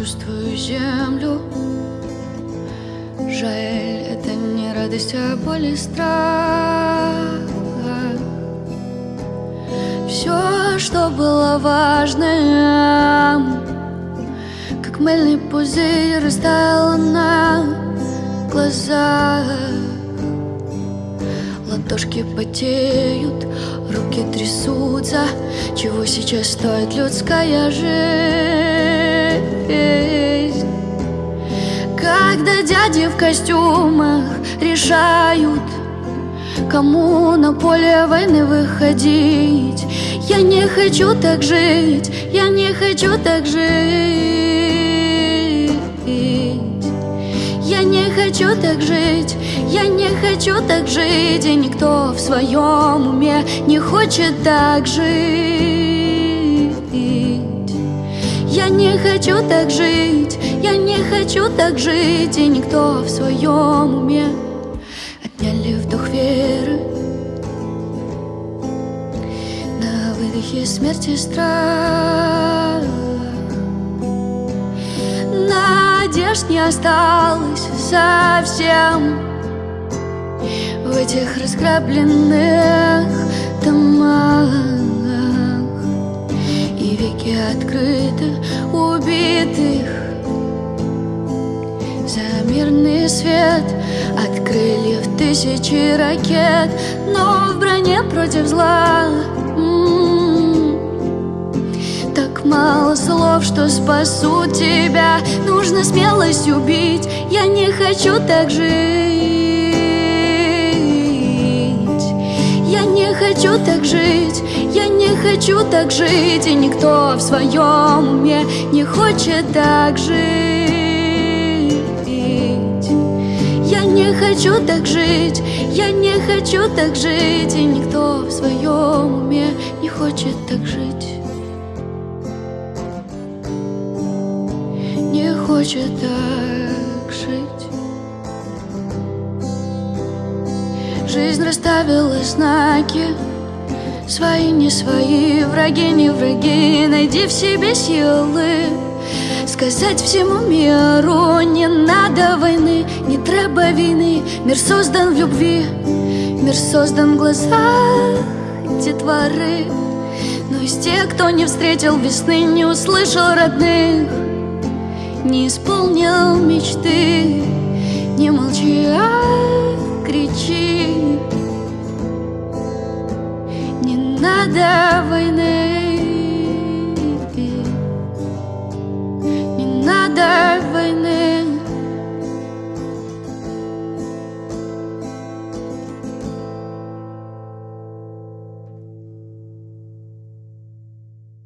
чувствую землю. Жаль, это не радость, а боль и страх. Все, что было важным Как мыльный пузырь растаяло на глазах. Ладошки потеют, руки трясутся. Чего сейчас стоит людская жизнь Когда дяди в костюмах решают Кому на поле войны выходить. Я не хочу так жить, я не хочу так жить. Я не хочу так жить, я не хочу так жить И никто в своем уме не хочет так жить хочу так жить, я не хочу так жить И никто в своем уме. Отняли вдох веры. На выдохе смерти страх. Надежд не осталось совсем. В этих разграбленных домах Веки открыты убитых. За мирный свет открыли в тысячи ракет Но в броне против зла. Мало слов, что спасут тебя. Нужно смелость убить. Я не хочу так жить. Я не хочу так жить. Я хочу так жить И никто в своем уме Не хочет так жить. Я не хочу так жить Я не хочу так жить И никто в своем уме Не хочет так жить. Хочет так жить. Жизнь расставила знаки Свои, не свои, враги, не враги. Найди в себе силы. Сказать всему миру Не надо войны, не треба війни Мир создан в любви Мир создан в глазах детворы Но из тех, кто не встретил весны Не услышал родных не исполнил мечты надо войны